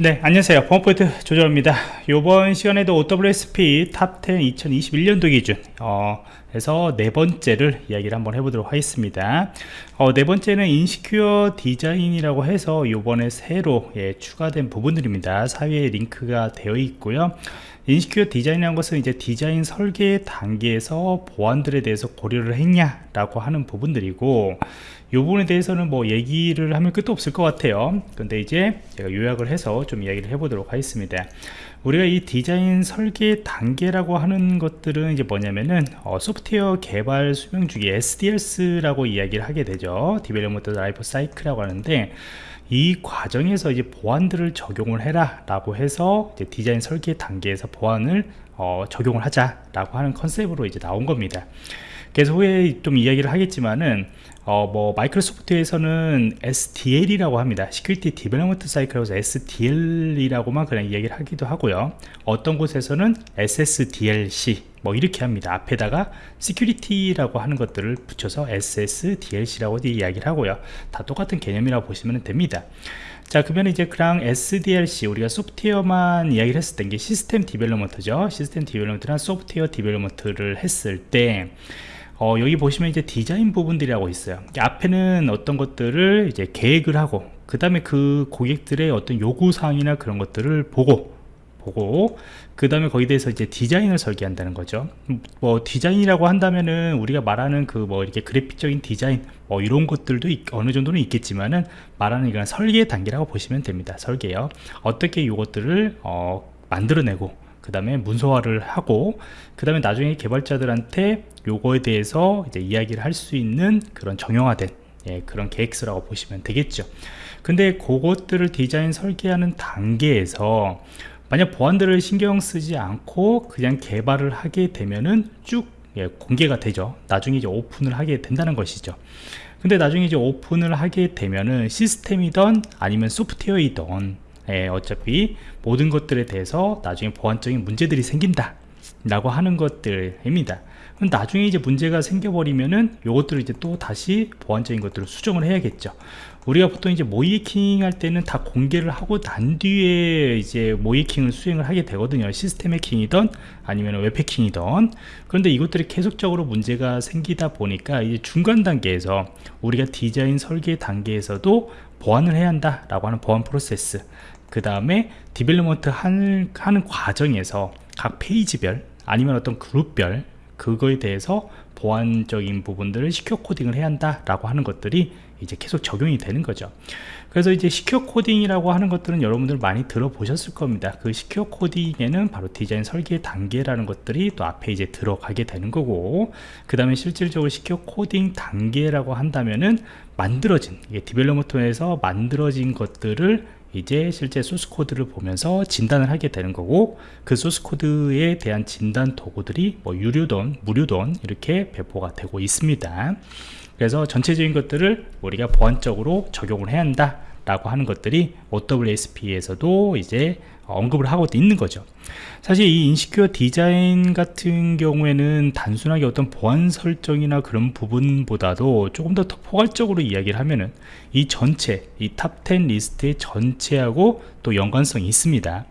네 안녕하세요. 범포인트 조정입니다. 이번 시간에도 OWASP Top 10 2021년도 기준 어, 해서 네 번째를 이야기를 한번 해보도록 하겠습니다. 어, 네 번째는 insecure design이라고 해서 이번에 새로 예, 추가된 부분들입니다. 사회에 링크가 되어 있고요. insecure design이라는 것은 이제 디자인 설계 단계에서 보안들에 대해서 고려를 했냐라고 하는 부분들이고 이 부분에 대해서는 뭐 얘기를 하면 끝도 없을 것 같아요. 근데 이제 제가 요약을 해서 좀 이야기를 해보도록 하겠습니다. 우리가 이 디자인 설계 단계라고 하는 것들은 이제 뭐냐면은 어, 소프트웨어 개발 수명 주기 SDLC라고 이야기를 하게 되죠. development life cycle이라고 하는데 이 과정에서 이제 보안들을 적용을 해라 라고 해서 디자인 설계 단계에서 보안을 어, 적용을 하자 라고 하는 컨셉으로 이제 나온 겁니다 그래서 후에 좀 이야기를 하겠지만은 어, 뭐 마이크로소프트에서는 SDL이라고 합니다. Security Development Cycle에서 SDL이라고만 그냥 이야기를 하기도 하고요. 어떤 곳에서는 SSDLC 뭐 이렇게 합니다. 앞에다가 Security라고 하는 것들을 붙여서 SSDLC라고 이야기를 하고요. 다 똑같은 개념이라고 보시면 됩니다. 자 그러면 이제 그냥 SDLC 우리가 소프트웨어만 이야기를 했을 때 이게 system development죠 system development나 software development를 했을 때 어, 여기 보시면 이제 디자인 부분들이라고 있어요. 앞에는 어떤 것들을 이제 계획을 하고 그 다음에 그 고객들의 어떤 요구사항이나 그런 것들을 보고 보고 그 다음에 거기에 대해서 이제 디자인을 설계한다는 거죠. 뭐 디자인이라고 한다면은 우리가 말하는 그 뭐 이렇게 그래픽적인 디자인 뭐 이런 것들도 있, 어느 정도는 있겠지만은 말하는 이건 설계 단계라고 보시면 됩니다. 설계요. 어떻게 이것들을 어, 만들어내고 그 다음에 문서화를 하고 그 다음에 나중에 개발자들한테 요거에 대해서 이제 이야기를 할 수 있는 그런 정형화된 예, 그런 계획서라고 보시면 되겠죠. 근데 그것들을 디자인 설계하는 단계에서 만약 보안들을 신경 쓰지 않고 그냥 개발을 하게 되면은 쭉 예, 공개가 되죠. 나중에 이제 오픈을 하게 된다는 것이죠. 근데 나중에 이제 오픈을 하게 되면은 시스템이던 아니면 소프트웨어이던 예, 어차피 모든 것들에 대해서 나중에 보안적인 문제들이 생긴다 라고 하는 것들입니다. 나중에 이제 문제가 생겨버리면은 요것들을 이제 또 다시 보안적인 것들을 수정을 해야겠죠. 우리가 보통 이제 모이킹 할 때는 다 공개를 하고 난 뒤에 이제 모이킹을 수행을 하게 되거든요. 시스템 해킹이든 아니면 웹 해킹이든. 그런데 이것들이 계속적으로 문제가 생기다 보니까 이제 중간 단계에서 우리가 디자인 설계 단계에서도 보안을 해야 한다 라고 하는 보안 프로세스 그 다음에 development 하는, 하는 과정에서 각 페이지별 아니면 어떤 그룹별 그거에 대해서 보안적인 부분들을 secure coding을 해야 한다 라고 하는 것들이 이제 계속 적용이 되는 거죠. 그래서 이제 secure coding이라고 하는 것들은 여러분들 많이 들어보셨을 겁니다. 그 secure coding에는 바로 디자인 설계 단계라는 것들이 또 앞에 이제 들어가게 되는 거고 그 다음에 실질적으로 secure coding 단계라고 한다면은 만들어진 이게 development에서 만들어진 것들을 이제 실제 소스 코드를 보면서 진단을 하게 되는 거고 그 소스 코드에 대한 진단 도구들이 뭐 유료든 무료든 이렇게 배포가 되고 있습니다. 그래서 전체적인 것들을 우리가 보안적으로 적용을 해야 한다 라고 하는 것들이 OWASP에서도 이제 언급을 하고 있는 거죠. 사실 이 insecure design 같은 경우에는 단순하게 어떤 보안 설정이나 그런 부분보다도 조금 더 포괄적으로 이야기를 하면은 이 전체 이 top 10 리스트의 전체하고 또 연관성이 있습니다.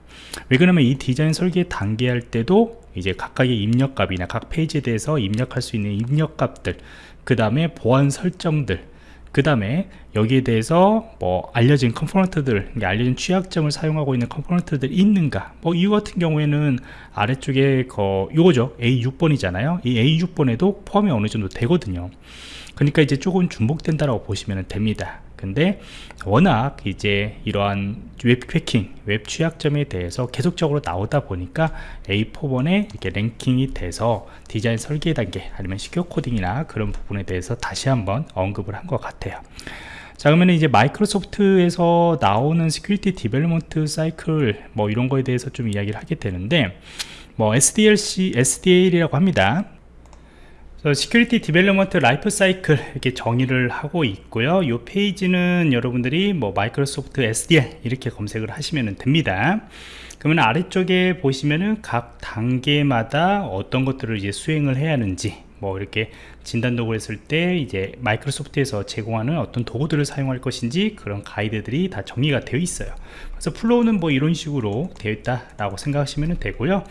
왜 그러냐면 이 디자인 설계 단계 할 때도 이제 각각의 입력값이나 각 페이지에 대해서 입력할 수 있는 입력값들 그 다음에 보안 설정들 그 다음에 여기에 대해서 뭐 알려진 component들 알려진 취약점을 사용하고 있는 component들이 있는가? 뭐 이거 같은 경우에는 아래쪽에 거 요거죠. A6번이잖아요. 이 A6번에도 포함이 어느 정도 되거든요. 그러니까 이제 조금 중복된다라고 보시면 됩니다 근데 워낙 이제 이러한 웹 해킹, 웹 취약점에 대해서 계속적으로 나오다 보니까 A4번에 이렇게 랭킹이 돼서 디자인 설계 단계 아니면 secure coding이나 그런 부분에 대해서 다시 한번 언급을 한 것 같아요. 자 그러면 이제 마이크로소프트에서 나오는 Security Development Cycle 뭐 이런 거에 대해서 좀 이야기를 하게 되는데 뭐 SDLC, SDL이라고 합니다. Security Development Life Cycle 이렇게 정의를 하고 있고요. 이 페이지는 여러분들이 뭐 마이크로소프트 SDL 이렇게 검색을 하시면 됩니다. 그러면 아래쪽에 보시면은 각 단계마다 어떤 것들을 이제 수행을 해야 하는지 뭐 이렇게 진단 도구를 했을 때 이제 마이크로소프트에서 제공하는 어떤 도구들을 사용할 것인지 그런 가이드들이 다 정리가 되어 있어요. 그래서 flow는 뭐 이런 식으로 되어 있다라고 생각하시면 되고요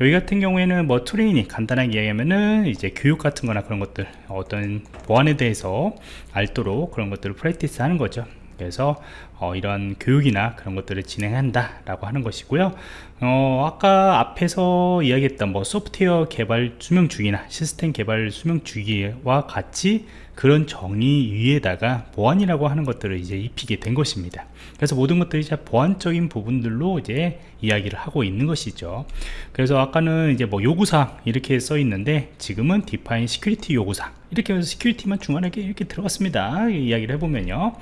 여기 같은 경우에는 뭐 트레이닝 간단하게 이야기하면은 이제 교육 같은 거나 그런 것들 어떤 보안에 대해서 알도록 그런 것들을 프랙티스 하는 거죠. 그래서 어, 이런 교육이나 그런 것들을 진행한다 라고 하는 것이고요. 어, 아까 앞에서 이야기했던 뭐 소프트웨어 개발 수명 주기나 시스템 개발 수명 주기와 같이 그런 정의 위에다가 보안이라고 하는 것들을 이제 입히게 된 것입니다. 그래서 모든 것들이 이제 보안적인 부분들로 이제 이야기를 하고 있는 것이죠. 그래서 아까는 이제 뭐 요구사항 이렇게 써 있는데 지금은 define security 요구사항. 이렇게 해서 security만 중간에 이렇게 들어갔습니다. 이야기를 해보면요.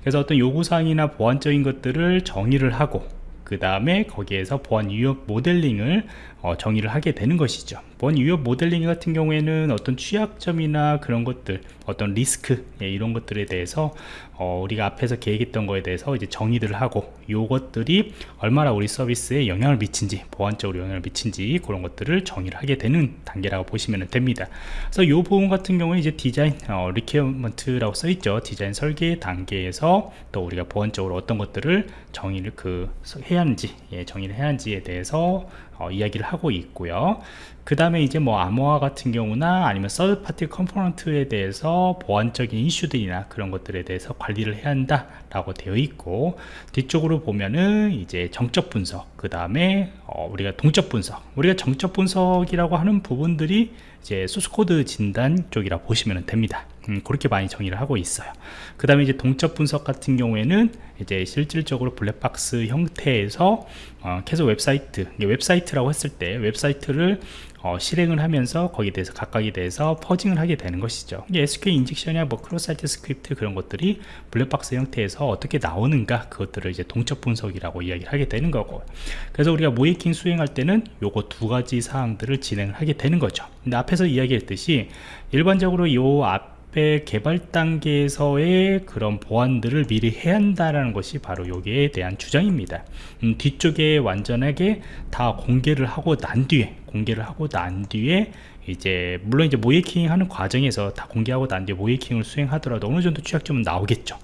그래서 어떤 요구사항이나 보안적인 것들을 정의를 하고 그 다음에 거기에서 보안 위협 모델링을 어, 정의를 하게 되는 것이죠. 보안 위협 모델링 같은 경우에는 어떤 취약점이나 그런 것들 어떤 리스크 예, 이런 것들에 대해서 어, 우리가 앞에서 계획했던 거에 대해서 이제 정의들을 하고 요것들이 얼마나 우리 서비스에 영향을 미친지 보안적으로 영향을 미친지 그런 것들을 정의를 하게 되는 단계라고 보시면 됩니다. 그래서 이 부분 같은 경우에 이제 디자인 어, requirement라고 써 있죠. 디자인 설계 단계에서 또 우리가 보안적으로 어떤 것들을 정의를 그 해야 하는지 예, 정의를 해야 하는지에 대해서 어, 이야기를 하고 있고요. 그 다음에 이제 뭐 암호화 같은 경우나 아니면 third party component에 대해서 보안적인 이슈들이나 그런 것들에 대해서 관리를 해야 한다 라고 되어 있고 뒤쪽으로 보면은 이제 정적 분석 그 다음에 어 우리가 동적 분석. 우리가 정적 분석이라고 하는 부분들이 이제 소스 코드 진단 쪽이라 보시면 됩니다 음, 그렇게 많이 정의를 하고 있어요. 그 다음에 이제 동적 분석 같은 경우에는 이제 실질적으로 블랙박스 형태에서 어, 계속 웹사이트 웹사이트라고 했을 때 웹사이트를 어, 실행을 하면서 거기에 대해서 각각에 대해서 fuzzing을 하게 되는 것이죠. SQL 인젝션이나 뭐 cross-site script 그런 것들이 블랙박스 형태에서 어떻게 나오는가 그것들을 이제 동적 분석이라고 이야기를 하게 되는 거고. 그래서 우리가 모이킹 수행할 때는 요거 두 가지 사항들을 진행을 하게 되는 거죠. 근데 앞에서 이야기했듯이 일반적으로 요 앞 개발 단계에서의 그런 보안들을 미리 해야 한다는 것이 바로 여기에 대한 주장입니다. 음, 뒤쪽에 완전하게 다 공개를 하고 난 뒤에 공개를 하고 난 뒤에 이제 물론 이제 모이킹 하는 과정에서 다 공개하고 난 뒤에 모이킹을 수행하더라도 어느 정도 취약점은 나오겠죠.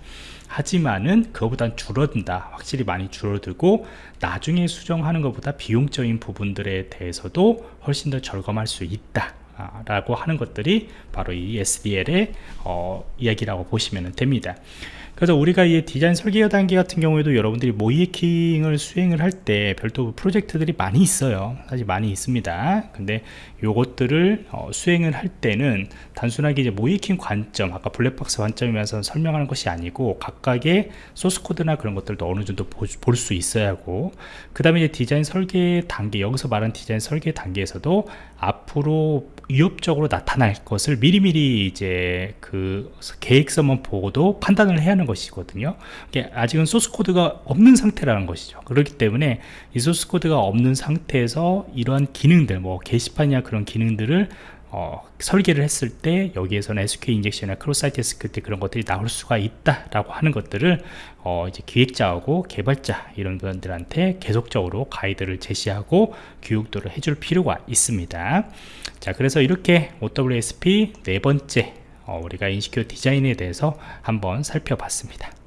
하지만은 그거보단 줄어든다. 확실히 많이 줄어들고 나중에 수정하는 것보다 비용적인 부분들에 대해서도 훨씬 더 절감할 수 있다 라고 하는 것들이 바로 이 SDL의 어, 이야기라고 보시면 됩니다. 그래서 우리가 이 디자인 설계 단계 같은 경우에도 여러분들이 모이킹을 수행을 할 때 별도 프로젝트들이 많이 있어요. 사실 많이 있습니다. 근데 요것들을 어, 수행을 할 때는 단순하게 이제 모이킹 관점 아까 블랙박스 관점이면서 설명하는 것이 아니고 각각의 소스코드나 그런 것들도 어느 정도 볼 수 있어야 하고 그 다음에 이제 디자인 설계 단계 여기서 말한 디자인 설계 단계에서도 앞으로 위협적으로 나타날 것을 미리미리 이제 그 계획서만 보고도 판단을 해야 하는 것이거든요. 아직은 소스코드가 없는 상태라는 것이죠. 그렇기 때문에 이 소스코드가 없는 상태에서 이러한 기능들 뭐 게시판이나 그런 기능들을 어, 설계를 했을 때 여기에서는 SQL 인젝션이나 cross-site script 그런 것들이 나올 수가 있다라고 하는 것들을 어, 이제 기획자하고 개발자 이런 분들한테 계속적으로 가이드를 제시하고 교육도를 해줄 필요가 있습니다. 자, 그래서 이렇게 OWASP 네 번째 어, 우리가 insecure design에 대해서 한번 살펴봤습니다.